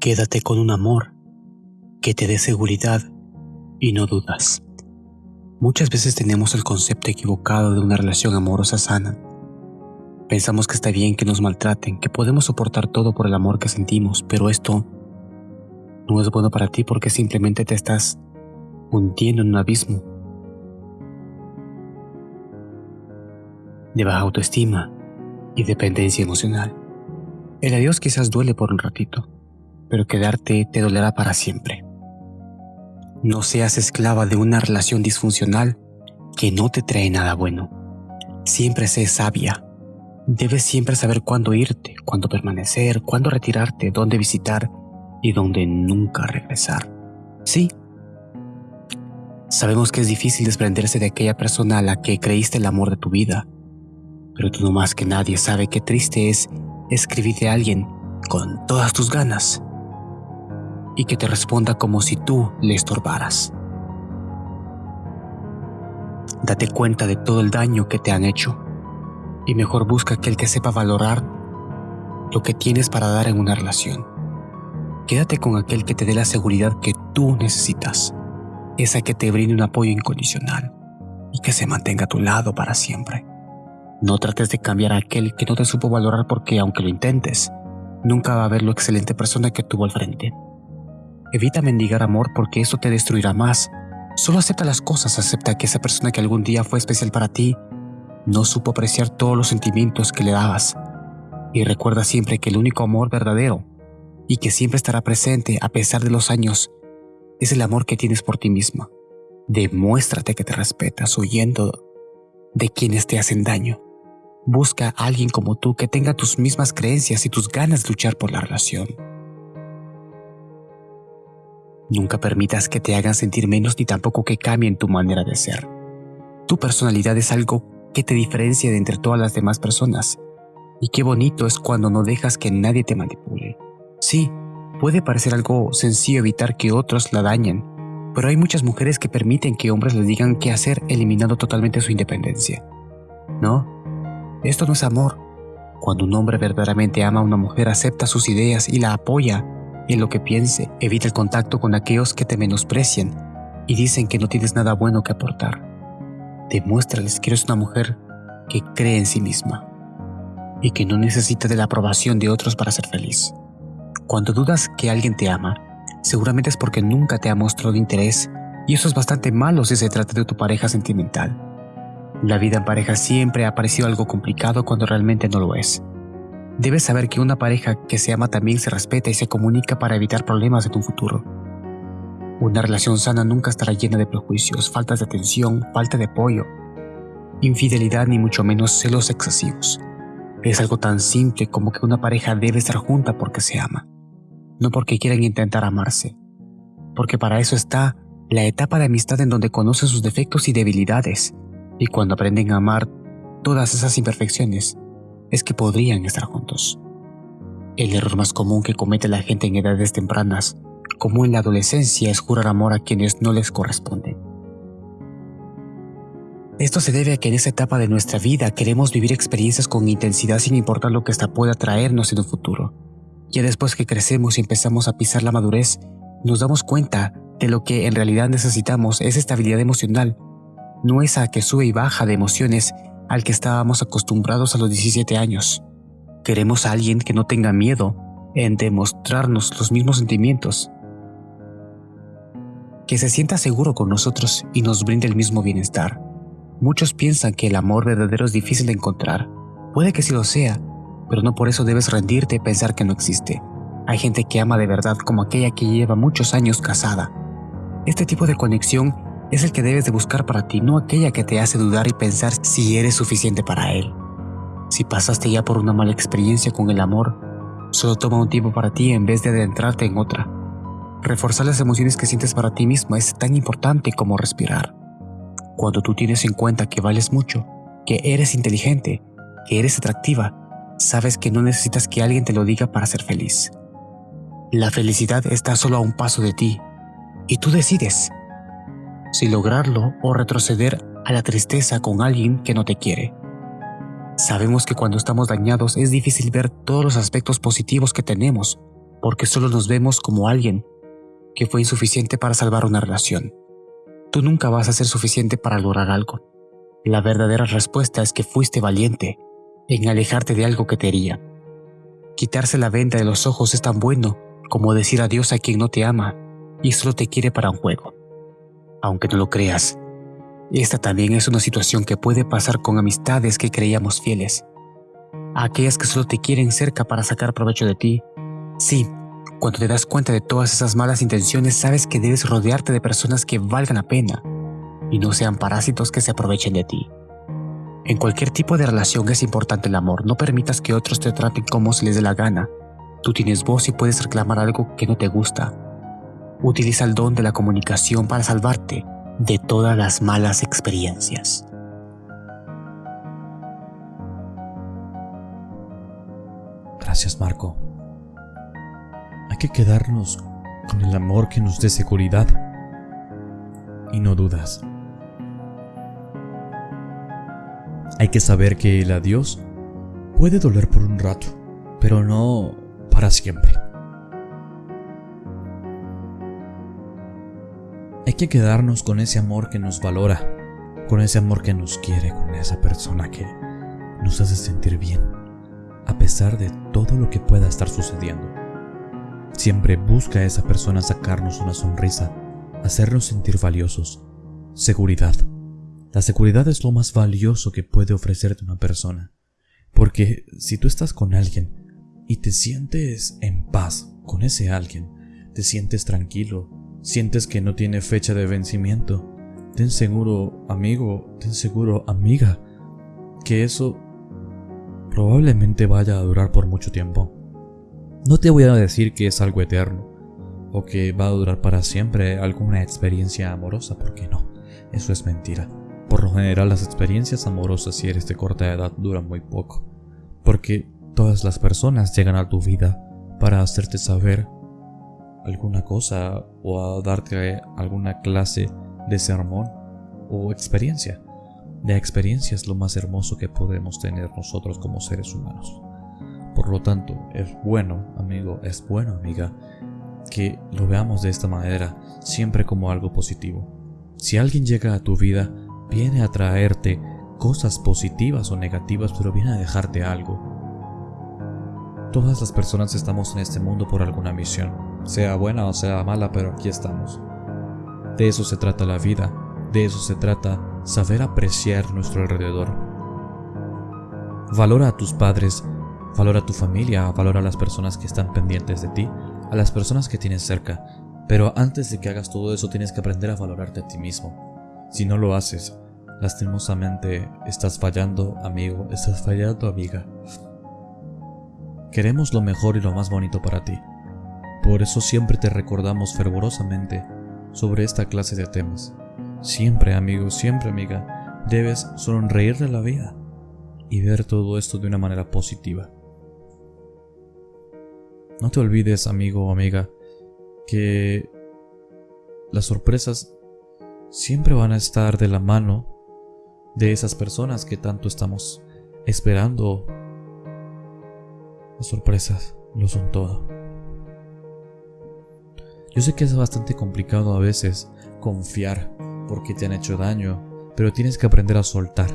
Quédate con un amor que te dé seguridad y no dudas. Muchas veces tenemos el concepto equivocado de una relación amorosa sana. Pensamos que está bien que nos maltraten, que podemos soportar todo por el amor que sentimos, pero esto no es bueno para ti porque simplemente te estás hundiendo en un abismo de baja autoestima y dependencia emocional. El adiós quizás duele por un ratito, pero quedarte te dolerá para siempre. No seas esclava de una relación disfuncional que no te trae nada bueno. Siempre sé sabia. Debes siempre saber cuándo irte, cuándo permanecer, cuándo retirarte, dónde visitar y dónde nunca regresar. Sí, sabemos que es difícil desprenderse de aquella persona a la que creíste el amor de tu vida, pero tú no más que nadie sabe qué triste es escribirle a alguien con todas tus ganas y que te responda como si tú le estorbaras. Date cuenta de todo el daño que te han hecho y mejor busca aquel que sepa valorar lo que tienes para dar en una relación. Quédate con aquel que te dé la seguridad que tú necesitas, esa que te brinde un apoyo incondicional y que se mantenga a tu lado para siempre. No trates de cambiar a aquel que no te supo valorar porque aunque lo intentes, nunca va a ver lo excelente persona que tuvo al frente. Evita mendigar amor porque eso te destruirá más. Solo acepta las cosas, acepta que esa persona que algún día fue especial para ti no supo apreciar todos los sentimientos que le dabas. Y recuerda siempre que el único amor verdadero y que siempre estará presente a pesar de los años es el amor que tienes por ti misma. Demuéstrate que te respetas huyendo de quienes te hacen daño. Busca a alguien como tú que tenga tus mismas creencias y tus ganas de luchar por la relación. Nunca permitas que te hagan sentir menos ni tampoco que cambien tu manera de ser. Tu personalidad es algo que te diferencia de entre todas las demás personas. Y qué bonito es cuando no dejas que nadie te manipule. Sí, puede parecer algo sencillo evitar que otros la dañen, pero hay muchas mujeres que permiten que hombres les digan qué hacer eliminando totalmente su independencia. No, esto no es amor. Cuando un hombre verdaderamente ama a una mujer, acepta sus ideas y la apoya en lo que piense, evita el contacto con aquellos que te menosprecian y dicen que no tienes nada bueno que aportar. Demuéstrales que eres una mujer que cree en sí misma y que no necesita de la aprobación de otros para ser feliz. Cuando dudas que alguien te ama, seguramente es porque nunca te ha mostrado interés y eso es bastante malo si se trata de tu pareja sentimental. La vida en pareja siempre ha parecido algo complicado cuando realmente no lo es. Debes saber que una pareja que se ama también se respeta y se comunica para evitar problemas en un futuro. Una relación sana nunca estará llena de prejuicios, faltas de atención, falta de apoyo, infidelidad ni mucho menos celos excesivos. Es algo tan simple como que una pareja debe estar junta porque se ama, no porque quieran intentar amarse, porque para eso está la etapa de amistad en donde conocen sus defectos y debilidades, y cuando aprenden a amar todas esas imperfecciones, es que podrían estar juntos. El error más común que comete la gente en edades tempranas, como en la adolescencia, es jurar amor a quienes no les corresponden. Esto se debe a que en esa etapa de nuestra vida queremos vivir experiencias con intensidad sin importar lo que esta pueda traernos en un futuro. Ya después que crecemos y empezamos a pisar la madurez, nos damos cuenta de lo que en realidad necesitamos es estabilidad emocional, no esa que sube y baja de emociones al que estábamos acostumbrados a los 17 años. Queremos a alguien que no tenga miedo en demostrarnos los mismos sentimientos, que se sienta seguro con nosotros y nos brinde el mismo bienestar. Muchos piensan que el amor verdadero es difícil de encontrar. Puede que sí lo sea, pero no por eso debes rendirte y pensar que no existe. Hay gente que ama de verdad como aquella que lleva muchos años casada. Este tipo de conexión es el que debes de buscar para ti, no aquella que te hace dudar y pensar si eres suficiente para él. Si pasaste ya por una mala experiencia con el amor, solo toma un tiempo para ti en vez de adentrarte en otra. Reforzar las emociones que sientes para ti mismo es tan importante como respirar. Cuando tú tienes en cuenta que vales mucho, que eres inteligente, que eres atractiva, sabes que no necesitas que alguien te lo diga para ser feliz. La felicidad está solo a un paso de ti, y tú decides si lograrlo o retroceder a la tristeza con alguien que no te quiere. Sabemos que cuando estamos dañados es difícil ver todos los aspectos positivos que tenemos, porque solo nos vemos como alguien que fue insuficiente para salvar una relación. Tú nunca vas a ser suficiente para lograr algo. La verdadera respuesta es que fuiste valiente en alejarte de algo que te hería. Quitarse la venda de los ojos es tan bueno como decir adiós a quien no te ama y solo te quiere para un juego. Aunque no lo creas, esta también es una situación que puede pasar con amistades que creíamos fieles. aquellas que solo te quieren cerca para sacar provecho de ti. Sí, cuando te das cuenta de todas esas malas intenciones, sabes que debes rodearte de personas que valgan la pena y no sean parásitos que se aprovechen de ti. En cualquier tipo de relación es importante el amor. No permitas que otros te traten como se les dé la gana. Tú tienes voz y puedes reclamar algo que no te gusta. Utiliza el don de la comunicación para salvarte de todas las malas experiencias. Gracias, Marco. Hay que quedarnos con el amor que nos dé seguridad y no dudas. Hay que saber que el adiós puede doler por un rato, pero no para siempre. Que quedarnos con ese amor que nos valora, con ese amor que nos quiere, con esa persona que nos hace sentir bien, a pesar de todo lo que pueda estar sucediendo. Siempre busca a esa persona sacarnos una sonrisa, hacernos sentir valiosos. Seguridad. La seguridad es lo más valioso que puede ofrecerte una persona. Porque si tú estás con alguien y te sientes en paz con ese alguien, te sientes tranquilo, sientes que no tiene fecha de vencimiento, ten seguro, amigo, ten seguro, amiga, que eso probablemente vaya a durar por mucho tiempo. No te voy a decir que es algo eterno, o que va a durar para siempre alguna experiencia amorosa, porque no, eso es mentira. Por lo general las experiencias amorosas si eres de corta edad duran muy poco, porque todas las personas llegan a tu vida para hacerte saber alguna cosa o a darte alguna clase de sermón o experiencia. La experiencia es lo más hermoso que podemos tener nosotros como seres humanos. Por lo tanto, es bueno, amigo, es bueno, amiga, que lo veamos de esta manera, siempre como algo positivo. Si alguien llega a tu vida, viene a traerte cosas positivas o negativas, pero viene a dejarte algo. Todas las personas estamos en este mundo por alguna misión, sea buena o sea mala, pero aquí estamos. De eso se trata la vida, de eso se trata saber apreciar nuestro alrededor. Valora a tus padres, valora a tu familia, valora a las personas que están pendientes de ti, a las personas que tienes cerca, pero antes de que hagas todo eso tienes que aprender a valorarte a ti mismo. Si no lo haces, lastimosamente estás fallando, amigo, estás fallando, amiga. Queremos lo mejor y lo más bonito para ti. Por eso siempre te recordamos fervorosamente sobre esta clase de temas. Siempre, amigo, siempre, amiga, debes sonreír de la vida y ver todo esto de una manera positiva. No te olvides, amigo o amiga, que las sorpresas siempre van a estar de la mano de esas personas que tanto estamos esperando las sorpresas lo son todo. Yo sé que es bastante complicado a veces confiar porque te han hecho daño, pero tienes que aprender a soltar.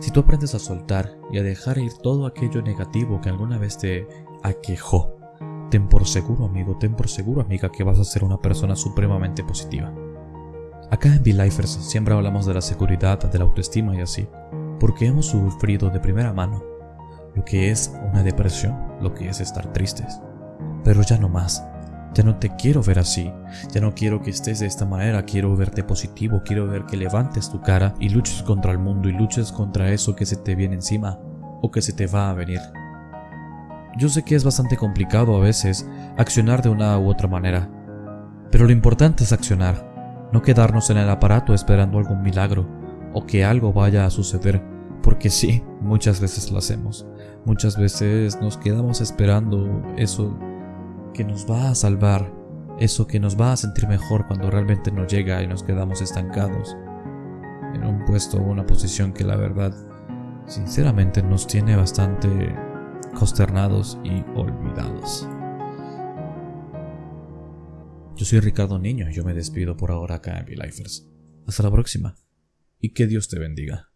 Si tú aprendes a soltar y a dejar ir todo aquello negativo que alguna vez te aquejó, ten por seguro amigo, ten por seguro amiga que vas a ser una persona supremamente positiva. Acá en V-Lifers siempre hablamos de la seguridad, de la autoestima y así, porque hemos sufrido de primera mano lo que es una depresión, lo que es estar tristes. Pero ya no más. Ya no te quiero ver así. Ya no quiero que estés de esta manera. Quiero verte positivo. Quiero ver que levantes tu cara y luches contra el mundo y luches contra eso que se te viene encima o que se te va a venir. Yo sé que es bastante complicado a veces accionar de una u otra manera. Pero lo importante es accionar. No quedarnos en el aparato esperando algún milagro o que algo vaya a suceder. Porque sí, muchas veces lo hacemos. Muchas veces nos quedamos esperando eso que nos va a salvar, eso que nos va a sentir mejor cuando realmente no llega y nos quedamos estancados en un puesto o una posición que la verdad sinceramente nos tiene bastante consternados y olvidados. Yo soy Ricardo Niño yo me despido por ahora acá en V-Lifers. Hasta la próxima y que Dios te bendiga.